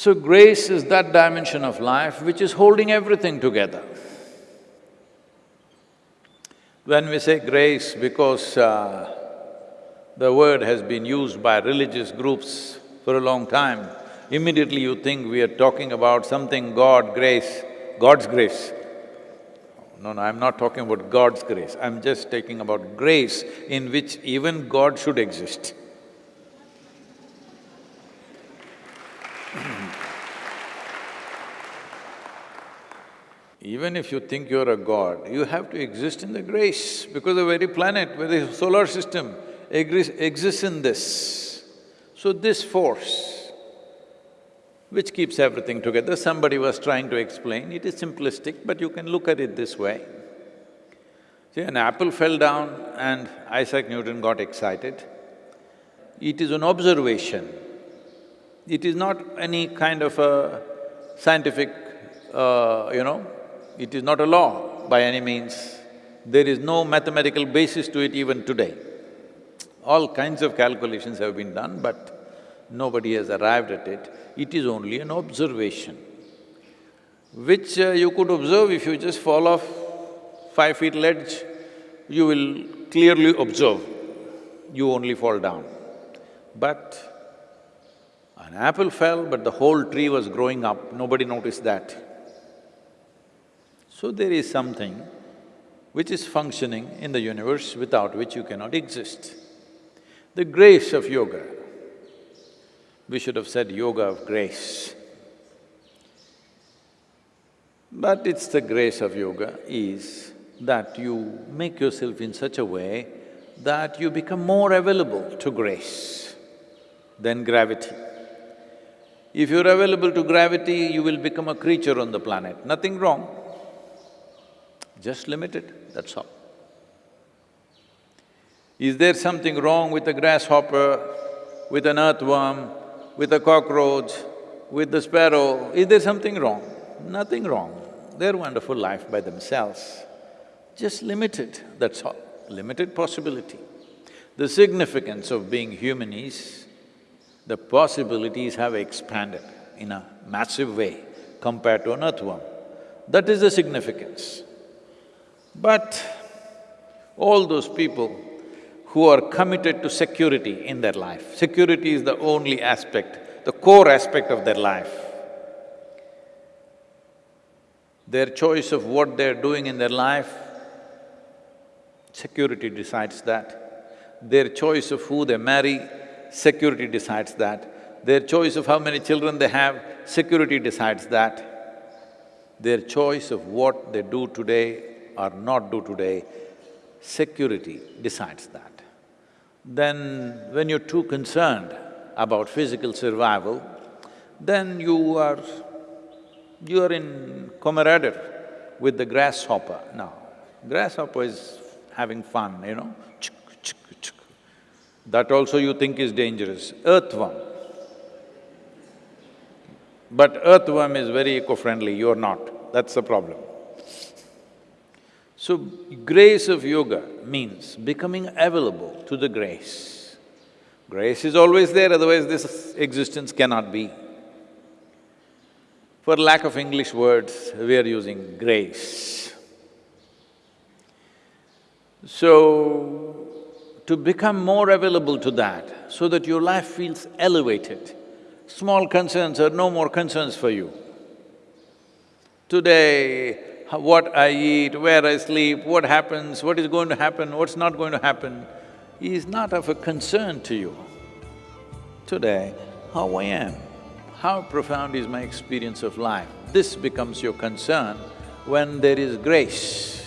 So grace is that dimension of life which is holding everything together. When we say grace, because uh, the word has been used by religious groups for a long time, immediately you think we are talking about something God, grace, God's grace. No, no, I'm not talking about God's grace, I'm just talking about grace in which even God should exist. Even if you think you're a god, you have to exist in the grace because the very planet, the solar system exists in this. So this force, which keeps everything together, somebody was trying to explain, it is simplistic, but you can look at it this way. See, an apple fell down and Isaac Newton got excited. It is an observation. It is not any kind of a scientific, uh, you know, it is not a law by any means. There is no mathematical basis to it even today. All kinds of calculations have been done, but nobody has arrived at it. It is only an observation, which uh, you could observe if you just fall off five feet ledge, you will clearly observe, you only fall down. But an apple fell, but the whole tree was growing up, nobody noticed that. So there is something which is functioning in the universe without which you cannot exist. The grace of yoga, we should have said yoga of grace. But it's the grace of yoga is that you make yourself in such a way that you become more available to grace than gravity. If you're available to gravity, you will become a creature on the planet, nothing wrong just limited, that's all. Is there something wrong with a grasshopper, with an earthworm, with a cockroach, with the sparrow? Is there something wrong? Nothing wrong. They're wonderful life by themselves. Just limited, that's all, limited possibility. The significance of being human is, the possibilities have expanded in a massive way compared to an earthworm. That is the significance. But all those people who are committed to security in their life, security is the only aspect, the core aspect of their life. Their choice of what they're doing in their life, security decides that. Their choice of who they marry, security decides that. Their choice of how many children they have, security decides that. Their choice of what they do today or not do today, security decides that. Then when you're too concerned about physical survival, then you are… you are in camaraderie with the grasshopper now. Grasshopper is having fun, you know, that also you think is dangerous. Earthworm. But earthworm is very eco-friendly, you're not, that's the problem. So, grace of yoga means becoming available to the grace. Grace is always there, otherwise this existence cannot be. For lack of English words, we are using grace. So, to become more available to that, so that your life feels elevated, small concerns are no more concerns for you. Today, what I eat, where I sleep, what happens, what is going to happen, what's not going to happen, is not of a concern to you. Today, how I am, how profound is my experience of life, this becomes your concern when there is grace.